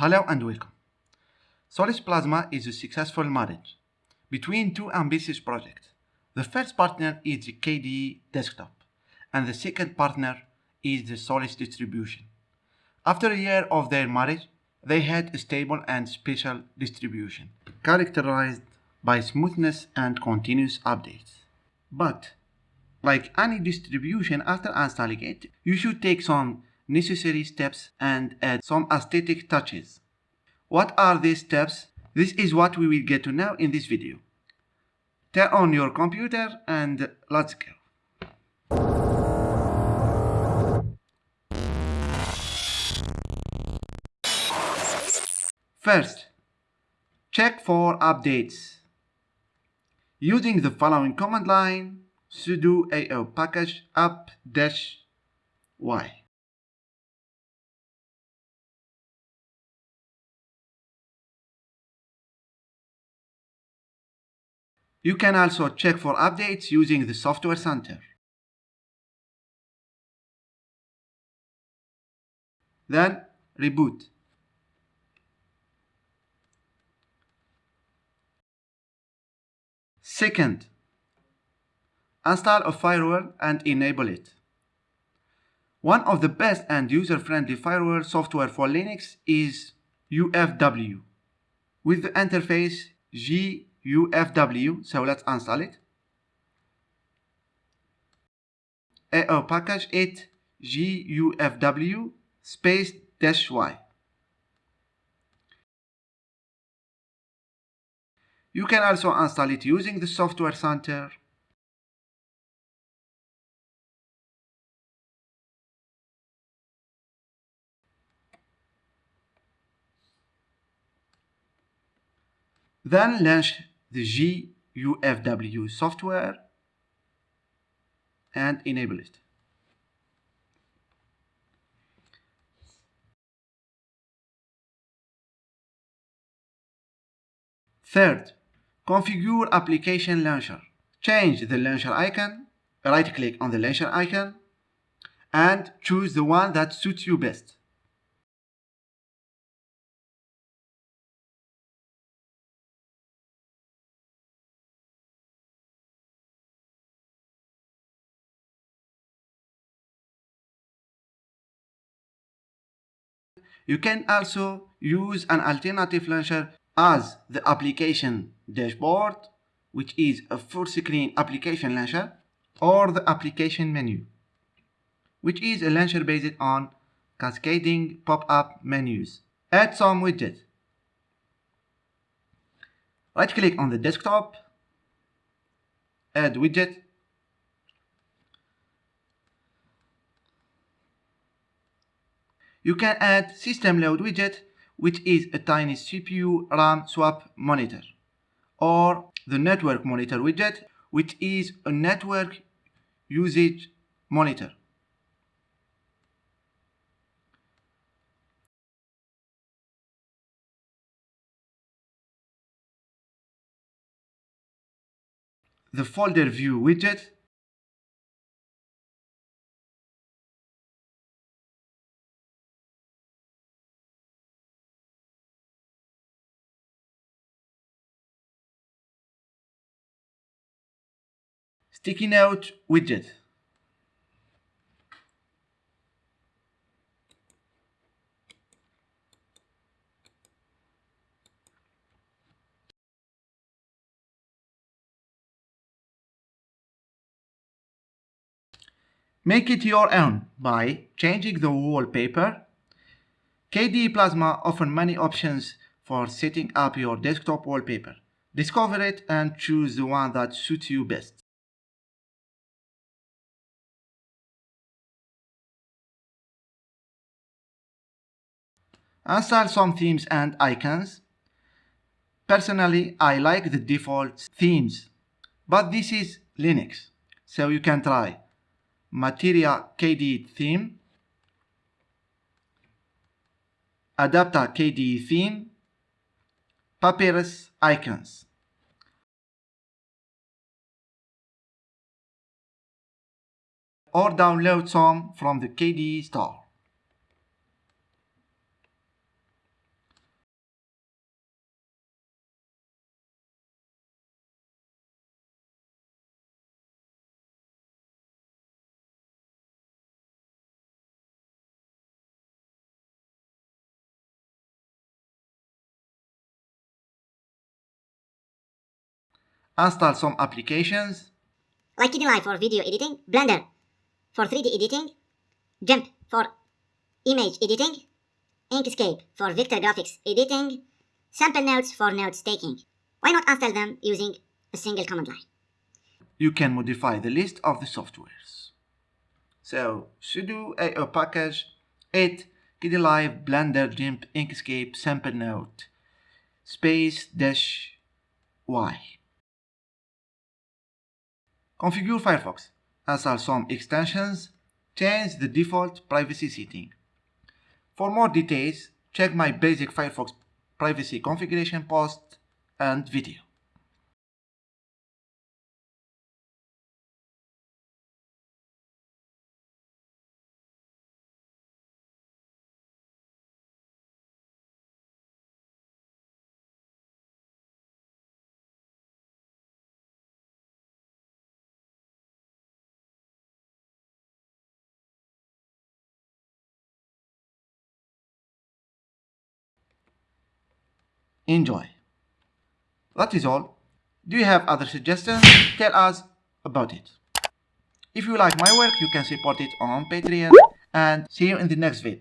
Hello and welcome. Solus Plasma is a successful marriage between two ambitious projects. The first partner is the KDE desktop and the second partner is the Solus distribution. After a year of their marriage, they had a stable and special distribution characterized by smoothness and continuous updates. But like any distribution after installing it, you should take some necessary steps and add some aesthetic touches. What are these steps? This is what we will get to now in this video. Turn on your computer and let's go. First, check for updates. Using the following command line, sudo eopkg up-y. You can also check for updates using the Software Center. Then reboot. Second, install a firewall and enable it. One of the best and user-friendly firewall software for Linux is UFW with the interface GUFW, so let's install it. eopkg 8 GUFW space dash Y. You can also install it using the Software Center Then launch the GUFW software and enable it. Third, configure application launcher. Change the launcher icon, right click on the launcher icon, and choose the one that suits you best. You can also use an alternative launcher as the application dashboard, which is a full screen application launcher, or the application menu, which is a launcher based on cascading pop-up menus. Add some widgets. Right click on the desktop, add widget, You can add system load widget, which is a tiny CPU RAM swap monitor, or the network monitor widget, which is a network usage monitor. The folder view widget sticky note widget. Make it your own by changing the wallpaper. KDE Plasma offers many options for setting up your desktop wallpaper. Discover it and choose the one that suits you best. Install some themes and icons. Personally, I like the default themes, but this is Linux, so you can try Materia KDE theme, Adapta KDE theme, Papyrus icons. Or download some from the KDE store. Install some applications, like Kdenlive for video editing, Blender for 3D editing, GIMP for image editing, Inkscape for vector graphics editing, Simplenotes for notes taking. Why not install them using a single command line? you can modify the list of the softwares. So sudo eopkg 8 Kdenlive Blender GIMP Inkscape Simplenote space dash y. Configure Firefox. Install some extensions. Change the default privacy setting. For more details, check my basic Firefox privacy configuration post and video. Enjoy. That is all. Do you have other suggestions? Tell us about it. If you like my work, you can support it on Patreon and see you in the next video.